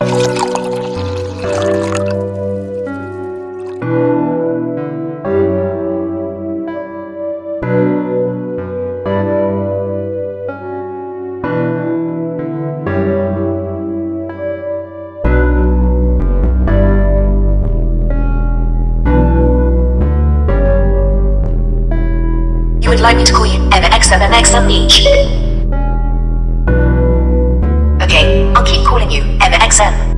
You would like me to call you Emma XM and XM Leech. accent.